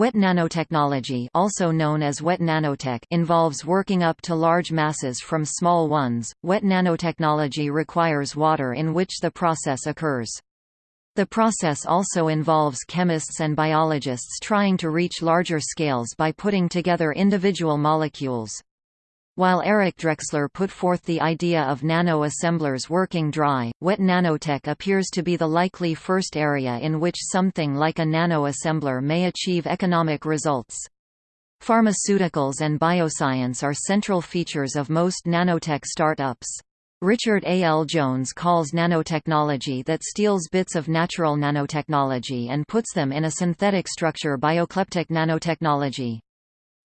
Wet nanotechnology also known as wet nanotech involves working up to large masses from small ones. Wet nanotechnology requires water in which the process occurs. The process also involves chemists and biologists trying to reach larger scales by putting together individual molecules. While Eric Drexler put forth the idea of nano-assemblers working dry, wet nanotech appears to be the likely first area in which something like a nano-assembler may achieve economic results. Pharmaceuticals and bioscience are central features of most nanotech startups. Richard A. L. Jones calls nanotechnology that steals bits of natural nanotechnology and puts them in a synthetic structure biokleptic nanotechnology.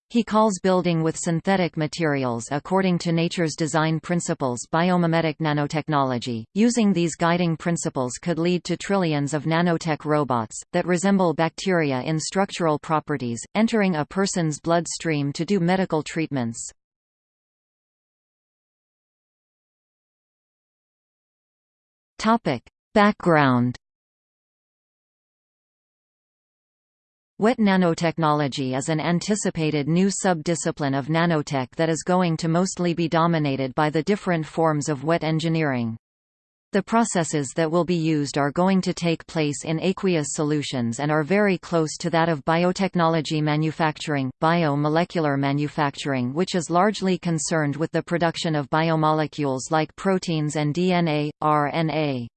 He calls building with synthetic materials according to nature's design principles biomimetic nanotechnology. Using these guiding principles could lead to trillions of nanotech robots, that resemble bacteria in structural properties, entering a person's bloodstream to do medical treatments. Topic: Background Wet nanotechnology is an anticipated new sub-discipline of nanotech that is going to mostly be dominated by the different forms of wet engineering. The processes that will be used are going to take place in aqueous solutions and are very close to that of biotechnology manufacturing, biomolecular manufacturing which is largely concerned with the production of biomolecules like proteins and DNA, RNA.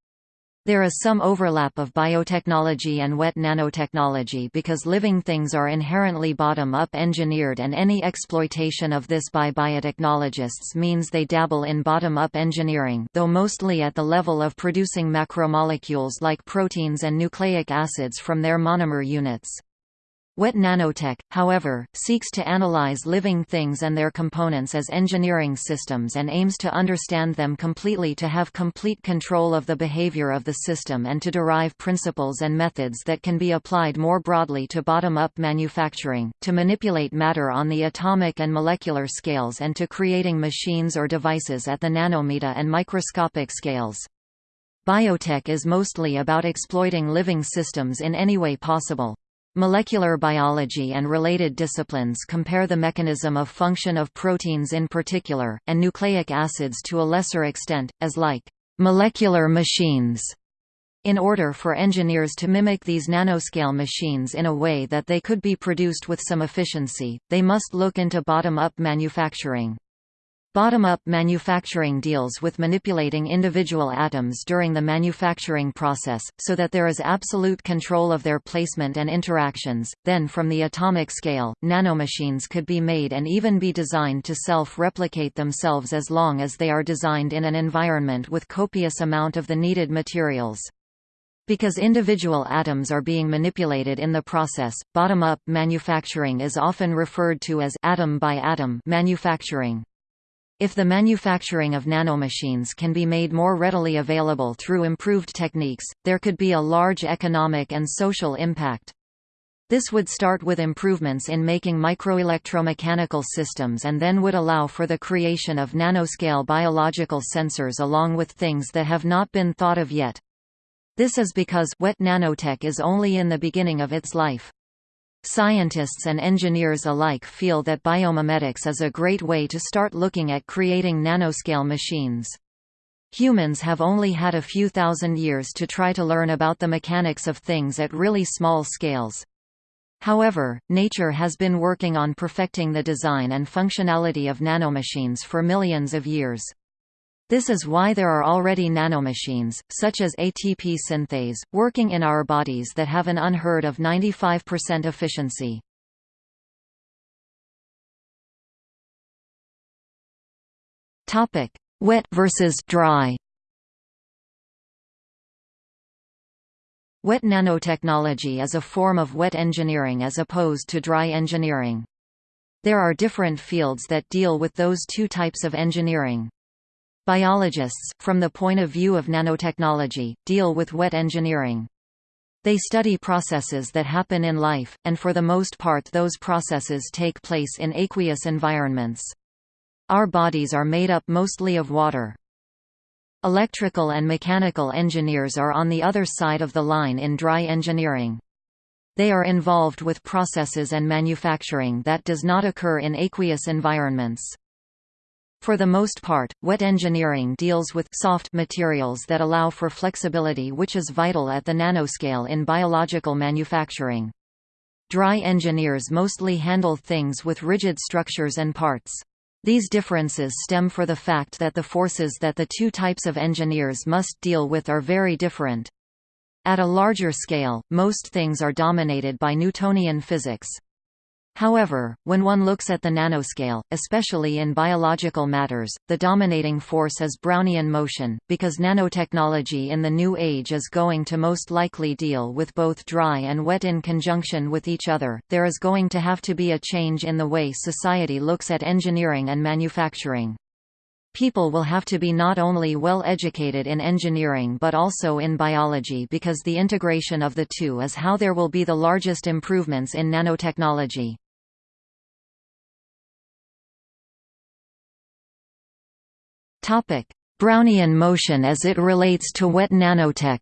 There is some overlap of biotechnology and wet nanotechnology because living things are inherently bottom-up engineered and any exploitation of this by biotechnologists means they dabble in bottom-up engineering though mostly at the level of producing macromolecules like proteins and nucleic acids from their monomer units. Wet nanotech, however, seeks to analyze living things and their components as engineering systems and aims to understand them completely to have complete control of the behavior of the system and to derive principles and methods that can be applied more broadly to bottom-up manufacturing, to manipulate matter on the atomic and molecular scales and to creating machines or devices at the nanometer and microscopic scales. Biotech is mostly about exploiting living systems in any way possible. Molecular biology and related disciplines compare the mechanism of function of proteins in particular, and nucleic acids to a lesser extent, as like molecular machines. In order for engineers to mimic these nanoscale machines in a way that they could be produced with some efficiency, they must look into bottom-up manufacturing. Bottom-up manufacturing deals with manipulating individual atoms during the manufacturing process, so that there is absolute control of their placement and interactions. Then from the atomic scale, nanomachines could be made and even be designed to self-replicate themselves as long as they are designed in an environment with copious amount of the needed materials. Because individual atoms are being manipulated in the process, bottom-up manufacturing is often referred to as atom by atom manufacturing. If the manufacturing of nanomachines can be made more readily available through improved techniques, there could be a large economic and social impact. This would start with improvements in making microelectromechanical systems and then would allow for the creation of nanoscale biological sensors along with things that have not been thought of yet. This is because wet nanotech is only in the beginning of its life. Scientists and engineers alike feel that biomimetics is a great way to start looking at creating nanoscale machines. Humans have only had a few thousand years to try to learn about the mechanics of things at really small scales. However, nature has been working on perfecting the design and functionality of nanomachines for millions of years. This is why there are already nanomachines, such as ATP synthase, working in our bodies that have an unheard of 95% efficiency. Topic: Wet versus dry. Wet nanotechnology is a form of wet engineering as opposed to dry engineering. There are different fields that deal with those two types of engineering. Biologists, from the point of view of nanotechnology, deal with wet engineering. They study processes that happen in life, and for the most part those processes take place in aqueous environments. Our bodies are made up mostly of water. Electrical and mechanical engineers are on the other side of the line in dry engineering. They are involved with processes and manufacturing that does not occur in aqueous environments. For the most part, wet engineering deals with soft materials that allow for flexibility which is vital at the nanoscale in biological manufacturing. Dry engineers mostly handle things with rigid structures and parts. These differences stem for the fact that the forces that the two types of engineers must deal with are very different. At a larger scale, most things are dominated by Newtonian physics. However, when one looks at the nanoscale, especially in biological matters, the dominating force is Brownian motion, because nanotechnology in the new age is going to most likely deal with both dry and wet in conjunction with each other. There is going to have to be a change in the way society looks at engineering and manufacturing. People will have to be not only well educated in engineering but also in biology because the integration of the two is how there will be the largest improvements in nanotechnology. Brownian motion as it relates to wet nanotech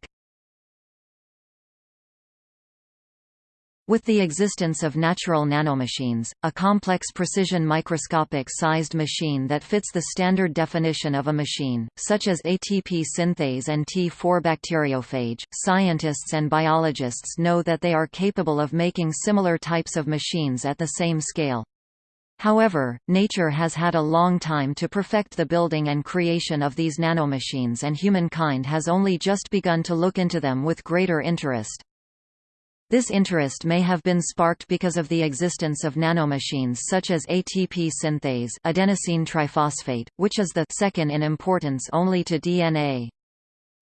With the existence of natural nanomachines, a complex precision microscopic-sized machine that fits the standard definition of a machine, such as ATP synthase and T4 bacteriophage, scientists and biologists know that they are capable of making similar types of machines at the same scale. However, nature has had a long time to perfect the building and creation of these nanomachines and humankind has only just begun to look into them with greater interest. This interest may have been sparked because of the existence of nanomachines such as ATP synthase adenosine triphosphate, which is the second in importance only to DNA.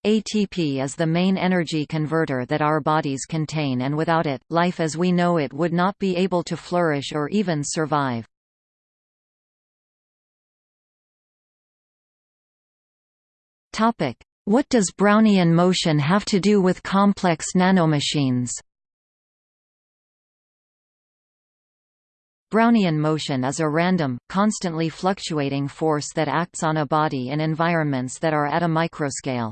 ATP is the main energy converter that our bodies contain and without it, life as we know it would not be able to flourish or even survive. What does Brownian motion have to do with complex nanomachines? Brownian motion is a random, constantly fluctuating force that acts on a body in environments that are at a microscale.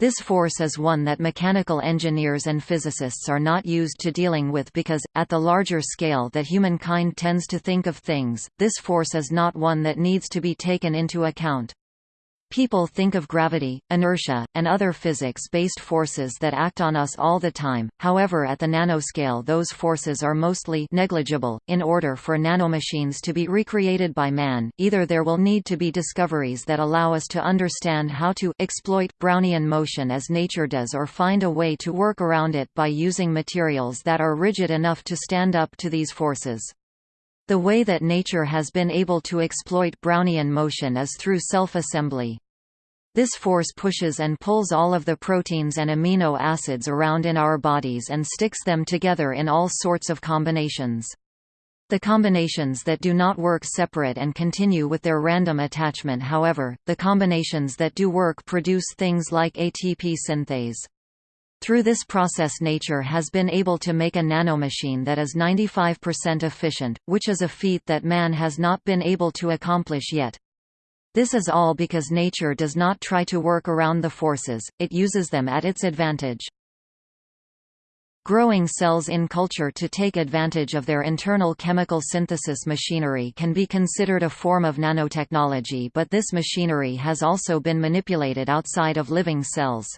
This force is one that mechanical engineers and physicists are not used to dealing with because, at the larger scale that humankind tends to think of things, this force is not one that needs to be taken into account. People think of gravity, inertia, and other physics-based forces that act on us all the time, however at the nanoscale those forces are mostly negligible. In order for nanomachines to be recreated by man, either there will need to be discoveries that allow us to understand how to exploit Brownian motion as nature does or find a way to work around it by using materials that are rigid enough to stand up to these forces. The way that nature has been able to exploit Brownian motion is through self-assembly. This force pushes and pulls all of the proteins and amino acids around in our bodies and sticks them together in all sorts of combinations. The combinations that do not work separate and continue with their random attachment however, the combinations that do work produce things like ATP synthase. Through this process nature has been able to make a nanomachine that is 95% efficient, which is a feat that man has not been able to accomplish yet. This is all because nature does not try to work around the forces, it uses them at its advantage. Growing cells in culture to take advantage of their internal chemical synthesis machinery can be considered a form of nanotechnology but this machinery has also been manipulated outside of living cells.